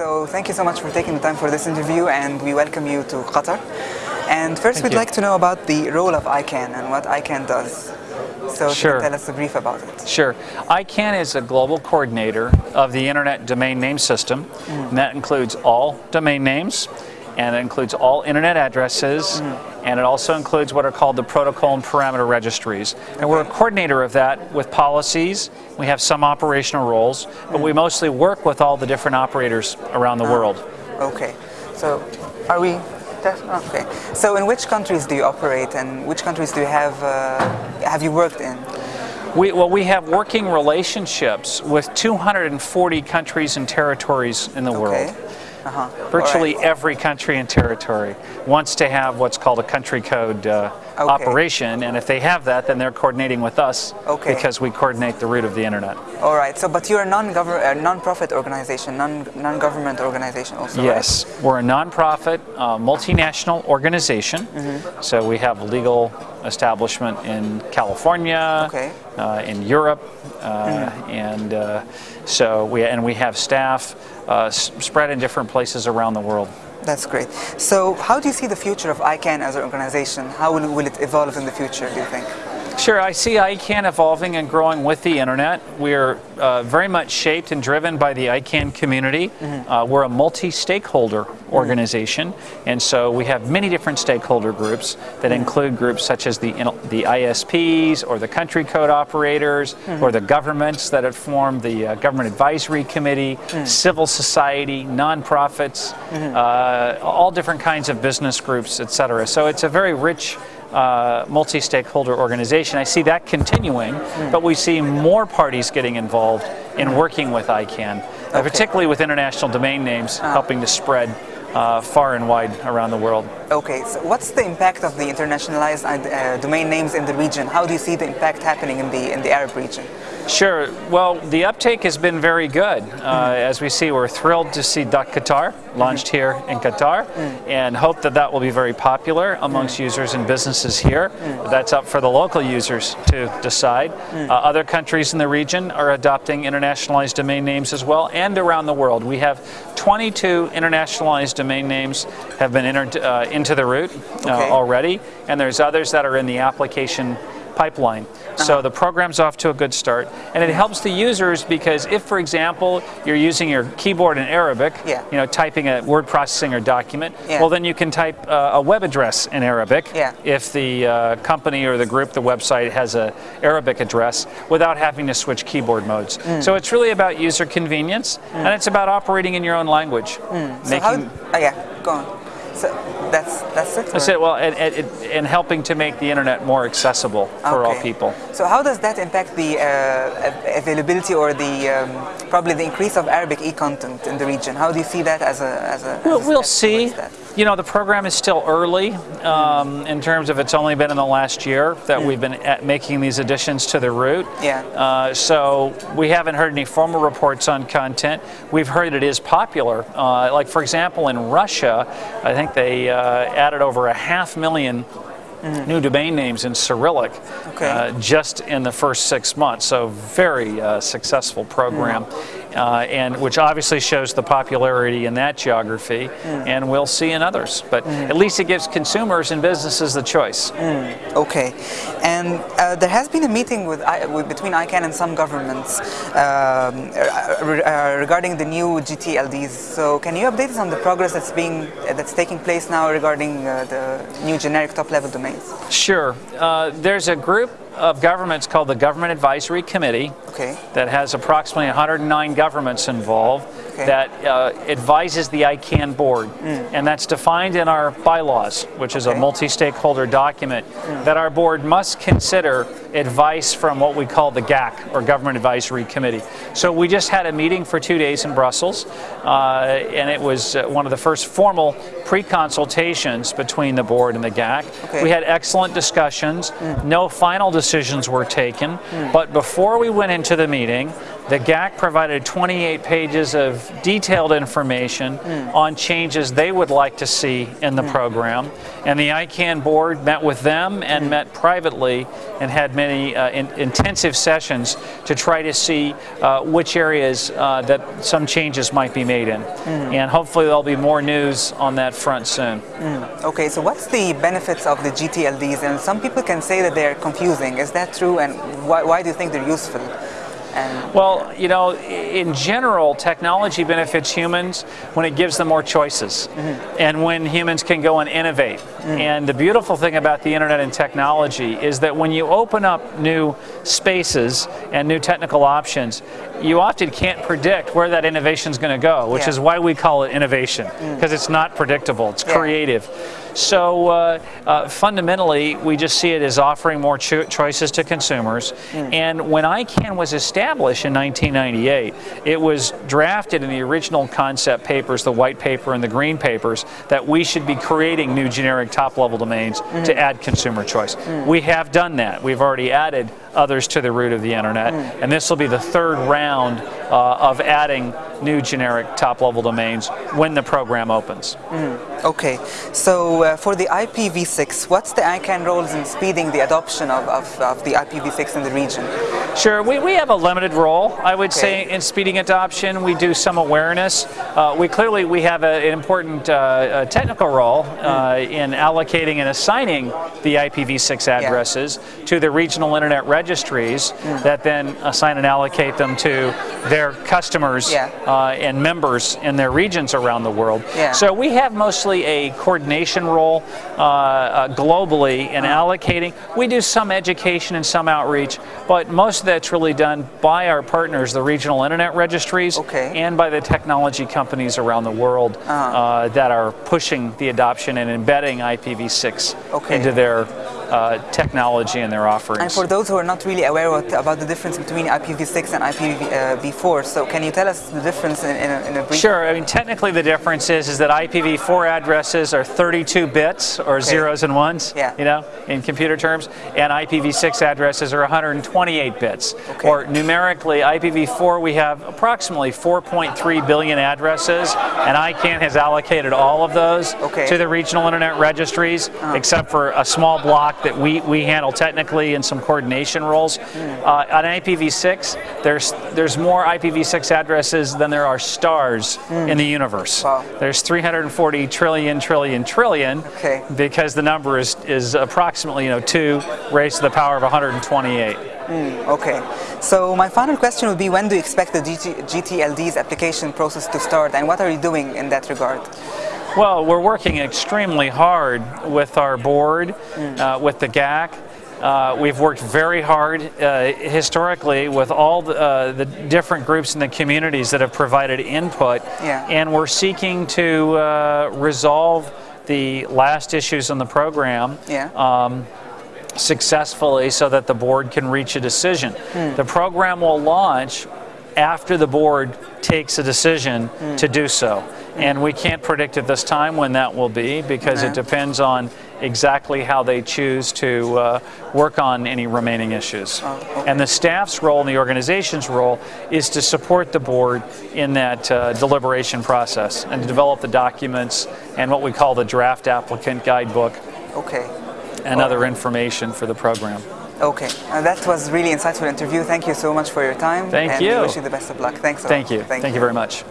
So thank you so much for taking the time for this interview and we welcome you to Qatar. And first Thank we'd you. like to know about the role of ICANN and what ICANN does. So Sure. tell us a brief about it. Sure. ICANN is a global coordinator of the Internet Domain Name System, mm. and that includes all domain names, and it includes all Internet addresses, and it also includes what are called the protocol and parameter registries. And we're a coordinator of that with policies. We have some operational roles, but we mostly work with all the different operators around the world. Okay. So are we okay. So in which countries do you operate and which countries do you have uh, have you worked in? We, well, we have working relationships with 240 countries and territories in the world. Okay. Uh-huh. Virtually All right. every country and territory wants to have what's called a country code uh, Okay. operation, and if they have that, then they're coordinating with us Okay. because we coordinate the root of the internet. All right. So but you're a non-government uh, non-profit organization, non non-government organization also, right? Yes, we're a nonprofit, uh, multinational organization. Mm-hmm. So we have legal establishment in California, Okay. uh, in Europe, uh, and uh, so we and we have staff uh, s- spread in different places around the world. That's great. So how do you see the future of ICANN as an organization? How will, will it evolve in the future, do you think? Sure, I see ICANN evolving and growing with the internet. We're uh, very much shaped and driven by the ICANN community. Uh, we're a multi-stakeholder organization, and so we have many different stakeholder groups that include groups such as the, the ISPs or the country code operators or the governments that have formed the uh, Government Advisory Committee, civil society, nonprofits, uh, all different kinds of business groups, et cetera. So it's a very rich uh, multi-stakeholder organization. I see that continuing, but we see more parties getting involved in working with ICANN, uh, particularly with international domain names, helping to spread uh, far and wide around the world. Okay, so what's the impact of the internationalized uh, domain names in the region? How do you see the impact happening in the in the Arab region? Sure. Well, the uptake has been very good. Uh, as we see, we're thrilled to see Dot Qatar launched here in Qatar and hope that that will be very popular amongst users and businesses here. That's up for the local users to decide. Uh, other countries in the region are adopting internationalized domain names as well and around the world. We have 22 internationalized domain names have been entered uh, into the root uh, Okay. already, and there's others that are in the application pipeline. So the program's off to a good start, and it helps the users because if, for example, you're using your keyboard in Arabic, Yeah. you know, typing a word processing or document, Yeah. well, then you can type uh, a web address in Arabic Yeah. if the uh, company or the group, the website has an Arabic address without having to switch keyboard modes. Mm. So it's really about user convenience, and it's about operating in your own language. So how? Oh, yeah, go on. So that's that's it. That's or- it. Well, and, and, and helping to make the internet more accessible for all Okay. people. So how does that impact the uh, availability or the um, probably the increase of Arabic e-content in the region? How do you see that as a as a? as We'll, a we'll see. You know, the program is still early um, in terms of it's only been in the last year that we've been making these additions to the root. Yeah. Uh, so we haven't heard any formal reports on content. We've heard it is popular. Uh, like, for example, in Russia, I think they uh, added over a half million new domain names in Cyrillic Okay. uh, just in the first six months. So very uh, successful program, uh, and which obviously shows the popularity in that geography, and we'll see in others. But at least it gives consumers and businesses the choice. Okay, and uh, there has been a meeting with, I, with between ICANN and some governments um, uh, uh, regarding the new GTLDs. So can you update us on the progress that's being that's taking place now regarding uh, the new generic top-level Sure. Uh, there's a group of governments called the Government Advisory Committee Okay. that has approximately 109 governments involved Okay. that uh, advises the ICANN board. And that's defined in our bylaws, which is a multi stakeholder document, that our board must consider advice from what we call the GAC, or Government Advisory Committee. So we just had a meeting for two days in Brussels, uh, and it was uh, one of the first formal pre consultations between the board and the GAC. Okay. We had excellent discussions. No final decisions were taken. But before we went into the meeting, the GAC provided 28 pages of detailed information on changes they would like to see in the program. And the ICANN board met with them and met privately and had many uh, in, intensive sessions to try to see uh, which areas uh, that some changes might be made in. And hopefully there'll be more news on that front soon. Okay, so what's the benefits of the GTLDs? And some people can say that they're confusing. Is that true? And why, why do you think they're useful? And uh, Well, you know, in general, technology benefits humans when it gives them more choices mm-hmm. and when humans can go and innovate. Mm. And the beautiful thing about the internet and technology is that when you open up new spaces and new technical options, you often can't predict where that innovation is going to go, which Yeah. is why we call it innovation, mm. because it's not predictable, it's Yeah. creative. So uh, uh, fundamentally, we just see it as offering more cho- choices to consumers. Mm. And when ICANN was established in 1998, it was drafted in the original concept papers, the white paper and the green papers, that we should be creating new generic top-level domains to add consumer choice. We have done that. We've already added others to the root of the internet, and this will be the third round uh, of adding new generic top-level domains when the program opens. okay, so uh, for the IPv6, what's the ICANN roles in speeding the adoption of, of, of the IPv6 in the region? Sure, we, we have a limited role, I would say, in speeding adoption. We do some awareness. Uh, we clearly we have a, an important uh, technical role uh, in allocating and assigning the IPv6 addresses to the regional internet registries that then assign and allocate them to their customers Yeah. uh, and members in their regions around the world. Yeah. So we have mostly a coordination role uh, uh, globally in Uh-huh. allocating. We do some education and some outreach, but most of that's really done by our partners, the regional internet registries, Okay. And by the technology companies around the world uh, that are pushing the adoption and embedding IPv6 Okay. into their uh, technology and their offerings. And for those who are not really aware what, about the difference between IPv6 and IPv4, so can you tell us the difference in, in, a, in a brief? Sure. I mean, technically, the difference is is that IPv4 addresses are 32 bits or zeros and ones. Yeah. You know, in computer terms, and IPv6 addresses are 128 bits. Okay. Or numerically, IPv4 we have approximately 4.3 billion addresses, and ICANN has allocated all of those Okay. to the regional internet registries, except for a small block that we we handle technically and some coordination roles. Uh, on IPv6, there's there's more IPv6 addresses than there are stars in the universe. Wow. There's 340 trillion, trillion, trillion. Okay. Because the number is is approximately you know two raised to the power of 128. Okay. So my final question would be when do you expect the GT, GTLD's application process to start and what are you doing in that regard? Well, we're working extremely hard with our board, uh, with the GAC. Uh, we've worked very hard uh, historically with all the, uh, the different groups in the communities that have provided input, Yeah. and we're seeking to uh, resolve the last issues in the program Yeah. um, successfully so that the board can reach a decision. The program will launch after the board takes a decision to do so. And we can't predict at this time when that will be because it depends on exactly how they choose to uh, work on any remaining issues. okay. And the staff's role and the organization's role is to support the board in that uh, deliberation process and to develop the documents and what we call the draft applicant guidebook Okay. and other information for the program. Okay. Uh, that was really insightful interview. Thank you so much for your time. Thank and you. wish you the best of luck. Thanks. Thank you. Thank, you very much.